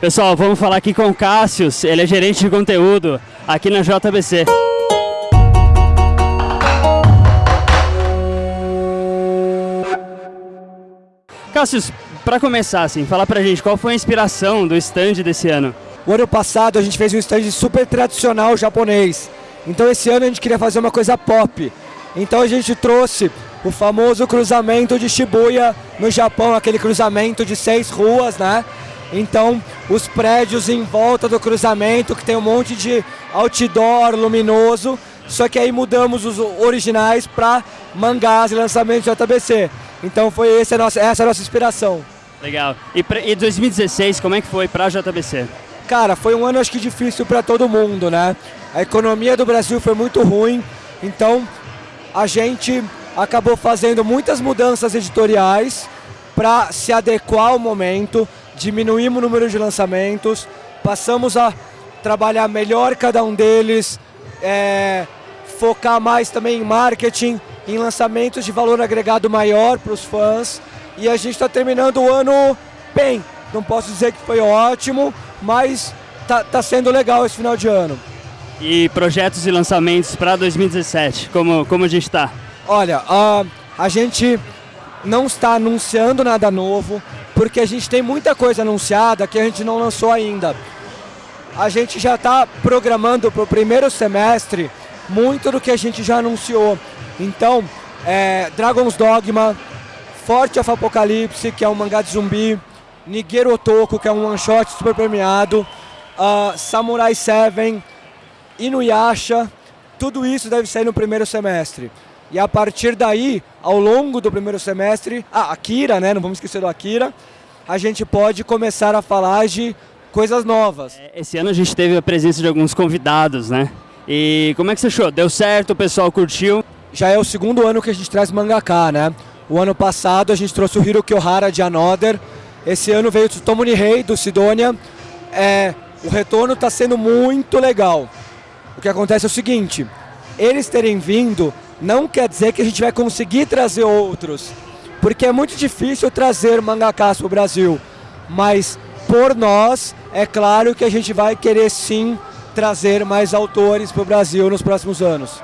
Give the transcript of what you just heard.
Pessoal, vamos falar aqui com o Cássius, ele é gerente de conteúdo aqui na JBC. Cássius, para começar, assim, falar pra gente qual foi a inspiração do stand desse ano? O ano passado a gente fez um stand super tradicional japonês. Então esse ano a gente queria fazer uma coisa pop. Então a gente trouxe o famoso cruzamento de Shibuya no Japão, aquele cruzamento de seis ruas, né? Então os prédios em volta do cruzamento, que tem um monte de outdoor luminoso, só que aí mudamos os originais para mangás e lançamentos de JBC. Então foi esse a nossa, essa a nossa inspiração. Legal. E, pra, e 2016, como é que foi para a JBC? Cara, foi um ano acho que difícil para todo mundo, né? A economia do Brasil foi muito ruim, então a gente acabou fazendo muitas mudanças editoriais para se adequar ao momento, diminuímos o número de lançamentos, passamos a trabalhar melhor cada um deles, é, focar mais também em marketing, em lançamentos de valor agregado maior para os fãs e a gente está terminando o ano bem. Não posso dizer que foi ótimo, mas tá, tá sendo legal esse final de ano. E projetos e lançamentos para 2017, como, como a gente está? Olha, uh, a gente não está anunciando nada novo, porque a gente tem muita coisa anunciada que a gente não lançou ainda. A gente já está programando para o primeiro semestre muito do que a gente já anunciou. Então, é, Dragon's Dogma, Forte of Apocalipse, que é um mangá de zumbi, Nigeru Otoko, que é um one shot super premiado, uh, Samurai 7, Inuyasha, tudo isso deve sair no primeiro semestre. E a partir daí, ao longo do primeiro semestre, ah, Akira, né? Não vamos esquecer do Akira, a gente pode começar a falar de coisas novas. É, esse ano a gente teve a presença de alguns convidados, né? E como é que você achou? Deu certo? O pessoal curtiu? Já é o segundo ano que a gente traz mangaka, né? O ano passado a gente trouxe o Hiro Kyohara de Another. Esse ano veio o Tomo Nihei do Sidonia. É, o retorno está sendo muito legal. O que acontece é o seguinte, eles terem vindo não quer dizer que a gente vai conseguir trazer outros, porque é muito difícil trazer mangakas para o Brasil, mas por nós, é claro que a gente vai querer sim trazer mais autores para o Brasil nos próximos anos.